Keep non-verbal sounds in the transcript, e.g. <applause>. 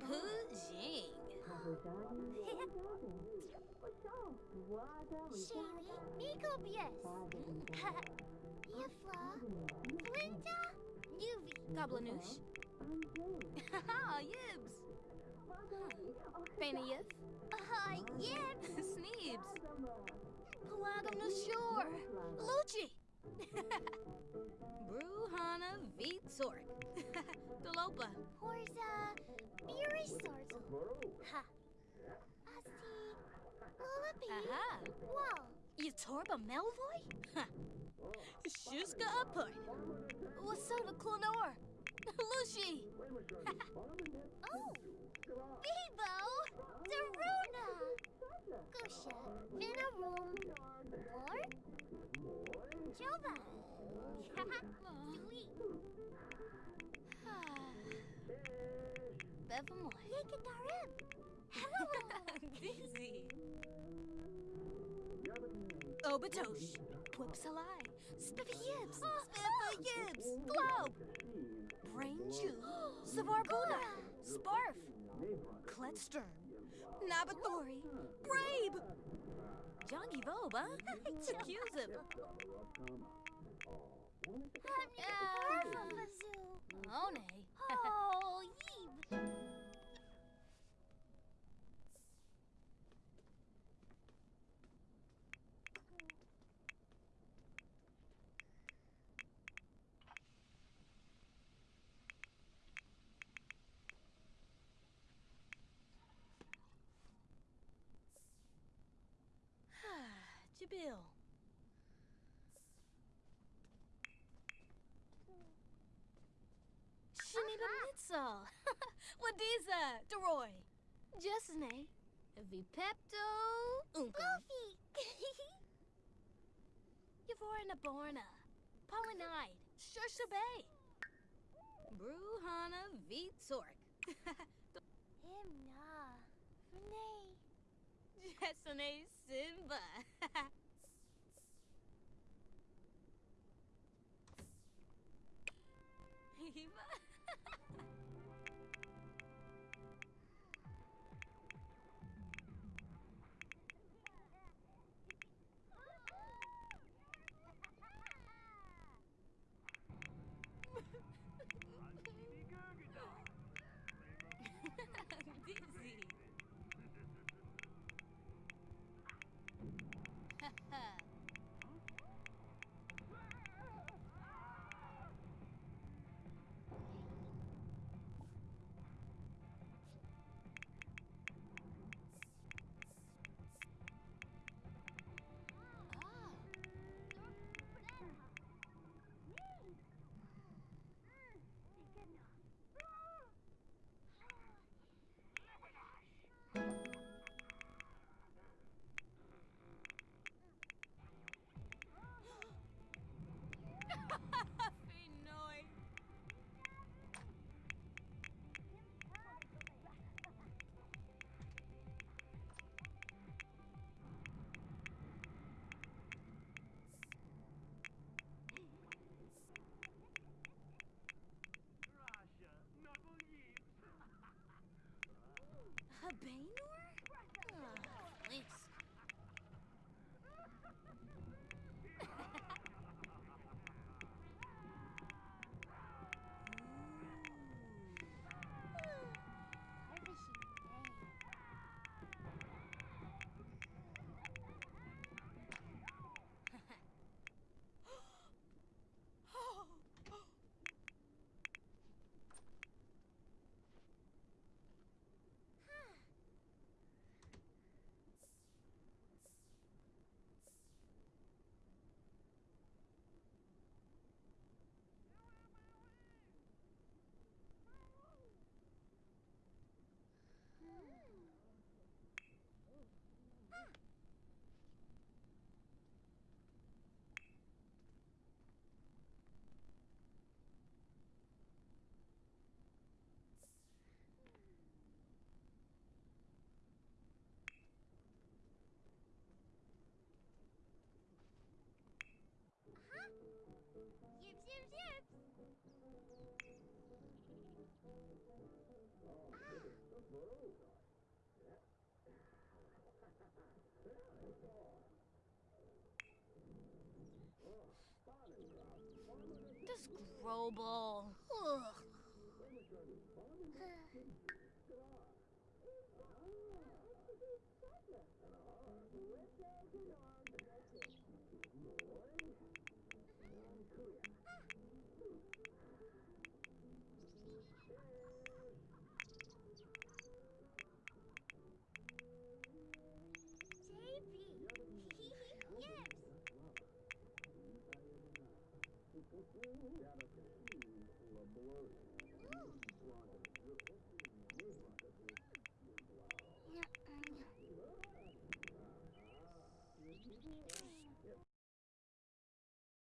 Pu Jing. Shaylee, Nico Bies. Yifla, Flinta, <laughs> Nuvi. Goblinoosh. Haha, Yibs. Fanayif. Uh, Yibs. <laughs> Sneebs. Pelagum Nushur. Lucci. <laughs> Bruhana Vitsork. <laughs> Dolopa. Horza, Beery Sorzel. Ha. Asti, Lullaby. Aha. Wow. Yatorba Melvoy? Ha. Shuska Upud. Wasota Clonor. <laughs> Lucy. Oh. Bebo, Daruna. Gusha, Vinaroom. Lord. Jova. Sweet. Bevamoy. Dizzy. Obatosh. Pwipsalai. Spiffy Yibs. Spiffy Yibs. Globe. Brain Jew. Savarbuna. Sparf. Kletstern. Nabathori. Brabe. Jongy Voba. Chakuzib. Jabil. Shiniba Mitzal. <laughs> Wadiza. Deroy. Jessene. Vipepto. Unka. Goofy. <laughs> Yavorna Borna. Pollinide. Shushabay. Bruhana Vitsork. <laughs> Himna. Renee. Jessene Simba. Eva. <laughs> Habanor? This Grobel. Ugh.